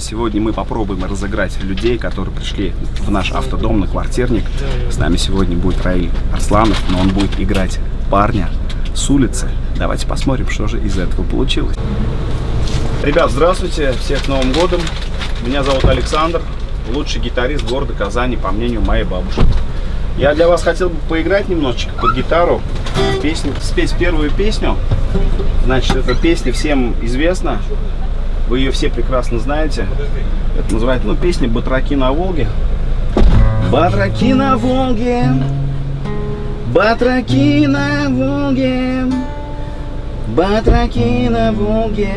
Сегодня мы попробуем разыграть людей, которые пришли в наш автодом на квартирник. С нами сегодня будет Раиль Арсланов, но он будет играть парня с улицы. Давайте посмотрим, что же из этого получилось. Ребят, здравствуйте, всех с Новым годом. Меня зовут Александр, лучший гитарист города Казани, по мнению моей бабушки. Я для вас хотел бы поиграть немножечко под гитару, песню, спеть первую песню. Значит, эта песня всем известна. Вы ее все прекрасно знаете. Это называется, ну, песня «Батраки на Волге». Батраки на Волге, батраки на Волге, батраки на Волге,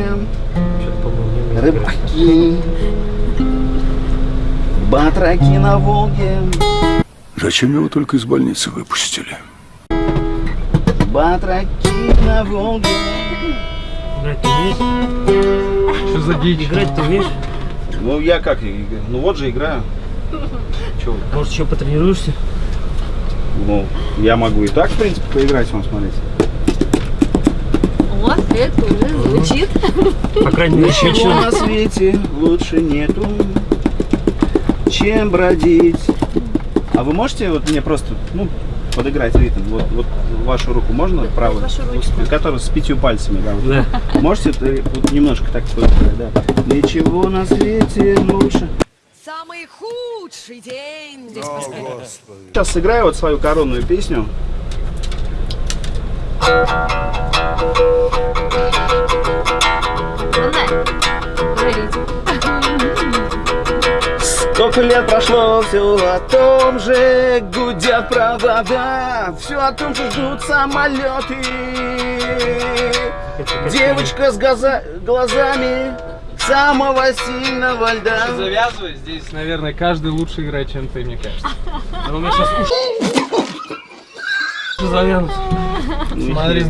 рыбаки, батраки на Волге, Зачем его только из больницы выпустили? батраки на Волге. Играть ты умеешь? Что за дичь? Играть ты умеешь? Ну, я как, ну вот же играю. Че, Может, еще потренируешься? ну, я могу и так, в принципе, поиграть, вам смотрите. Вот, это уже звучит. По крайней мере, Ничего отлично. на свете лучше нету, чем бродить. А вы можете вот мне просто, ну, подыграть ритм? Вот, вот вашу руку можно правую? вашу ручку. Которую с пятью пальцами, да. вот. Да. Можете вот немножко так да? Ничего на свете лучше. Самый худший день здесь Сейчас сыграю вот свою коронную песню. Сколько лет прошло, все о том же Гудят провода Все о том же ждут самолеты Девочка с газа- глазами Самого сильного льда Завязывай, здесь, наверное, каждый лучше играет, чем ты, мне кажется. У меня сейчас уши завянут. Ну, Смотри.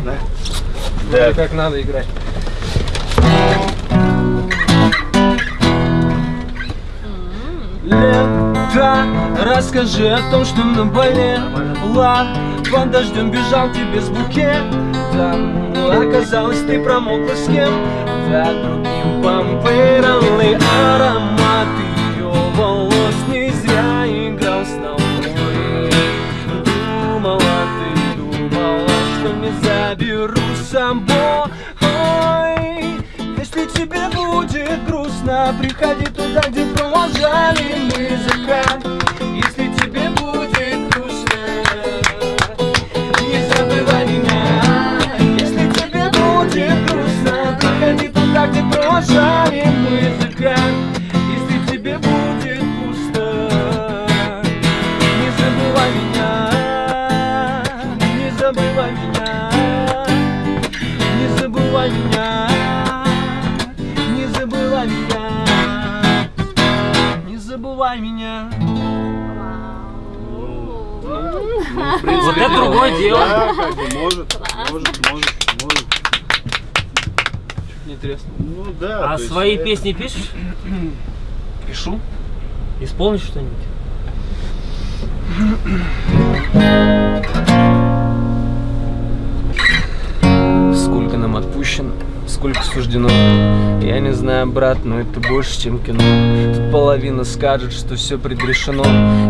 Вроде как надо играть. Лето, расскажи о том, что наболело Под дождем бежал тебе с букетом Оказалось, ты промокла с кем-то другим Памперный аромат ее волос Не зря играл с тобой. Думала, ты думала, что не заберу с собой приходи туда, где провожали мы закат Если тебе будет грустно, не забывай меня Если тебе будет грустно, приходи туда, где провожали мы закат Если тебе будет пусто, не забывай меня Не забывай меня Не забывай меня Забывай меня Вот это другое дело. Да, как бы, может, может, может, может. Не тресно. Ну да. А свои это- песни пишешь? пишу. Исполнишь что-нибудь? Сколько нам отпущено, сколько суждено. Я не знаю, брат, но это больше, чем кино. Тут половина скажет, что все предрешено.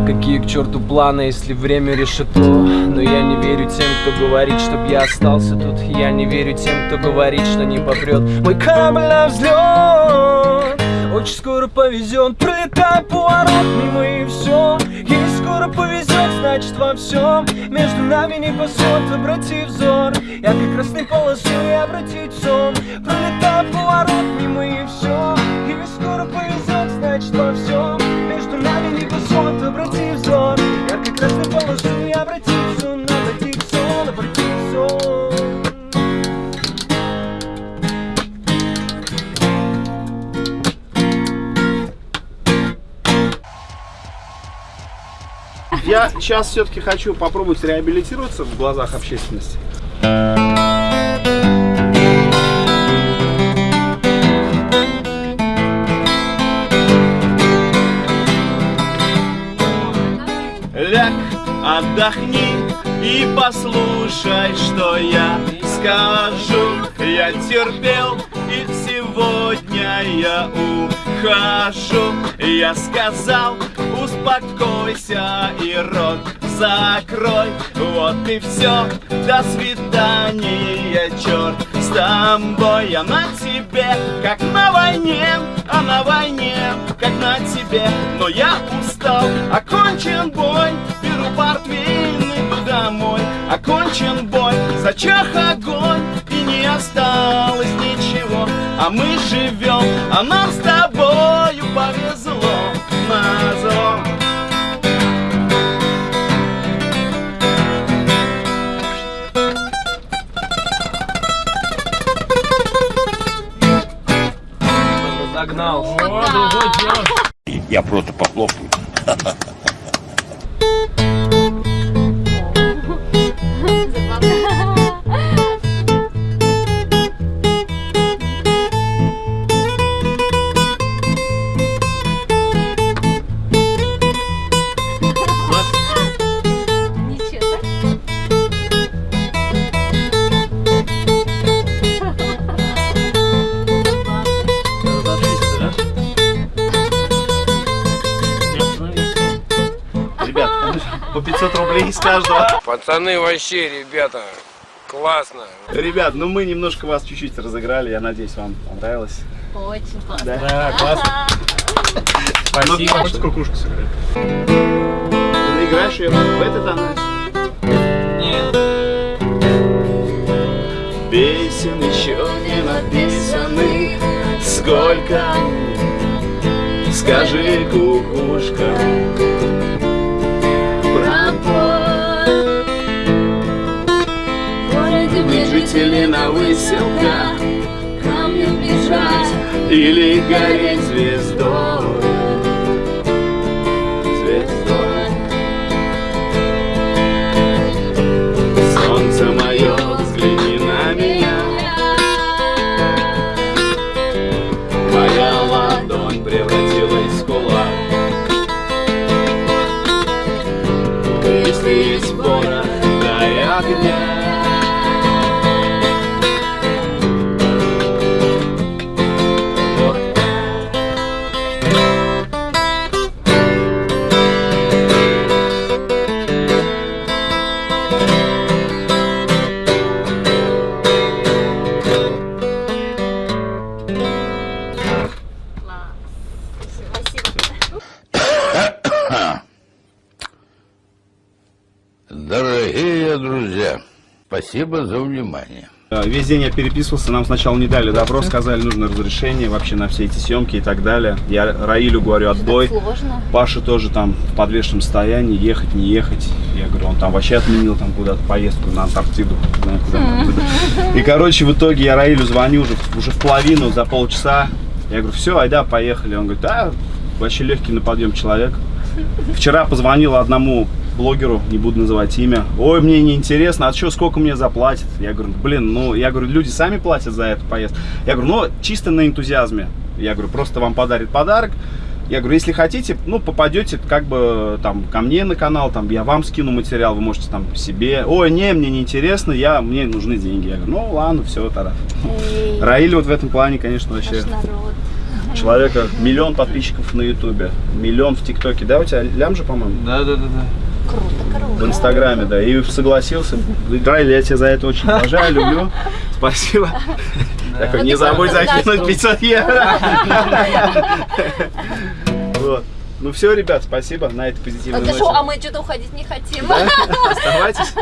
Какие к черту планы, если время решето Но я не верю тем, кто говорит, чтоб я остался тут. Я не верю тем, кто говорит, что не попрет Мой корабль на взлет Очень скоро повезет, пролетай поворот мимо и все Если скоро повезет, значит во всем Между нами не посот, обрати взор. Я как красной полосой обратить в сон. Пролетай поворот мимо и все Если скоро повезет, значит во всем Я сейчас все-таки хочу попробовать реабилитироваться в глазах общественности. Ляг, отдохни и послушай, что я скажу. Я терпел И сегодня я ухожу Я сказал, успокойся и рот закрой. Вот и все, до свидания, черт с тобой. Я на тебе, как на войне, а на войне, как на тебе. Но я устал, окончен бой, беру портвейн, иду домой. Окончен бой, зачах огонь, и не осталось ничего. А мы живем, а нам с Загнал. О, дело. Я просто похлопаю. Ничего. По 500 рублей с каждого Пацаны, вообще, ребята, классно. Ребят, ну мы немножко вас чуть-чуть разыграли Я надеюсь, вам понравилось Очень классно. Да, классно. Спасибо. Хочешь кукушку сыграть? Ты наиграешь ее в этой тональности? Нет. Песен еще не написаны Сколько? Скажи, кукушка ко мне бежать. Или гореть Звездой спасибо за внимание. Э, Весь день я переписывался, нам сначала не дали добро, сказали, нужно разрешение вообще на все эти съемки и так далее. Я Раилю говорю, отбой. Сложно. Паша тоже там в подвешенном состоянии, ехать, не ехать. Я говорю, он там вообще отменил там куда-то поездку на Антарктиду. знаю, куда. И, короче, в итоге я Раилю звоню уже, уже в половину, за полчаса. Я говорю, все, айда, поехали. Он говорит, да, вообще легкий на подъем человек. Вчера позвонил одному блогеру, не буду называть имя. Ой, мне не интересно, а что, сколько мне заплатят? Я говорю, блин, ну, я говорю, люди сами платят за эту поездку. Я говорю, ну, чисто на энтузиазме. Я говорю, просто вам подарит подарок. Я говорю, если хотите, ну, попадете как бы там ко мне на канал, там я вам скину материал, вы можете там себе. Ой, не, мне не интересно, я, мне нужны деньги. Я говорю, ну, ладно, все, тогда. Раиль вот в этом плане, конечно, вообще человека, миллион подписчиков на ютубе, миллион в тиктоке, да, у тебя лям же, по-моему? Да, да, да, да. Круто, В круто. инстаграме, да, и согласился. Раиль, я тебя за это очень уважаю, люблю. Спасибо. Такой, Ну, не забудь закинуть дашь. 500 евро. Вот. Ну все, ребят, спасибо на этой позитивной Это ноте. шо, а мы что-то уходить не хотим. Да? Оставайтесь.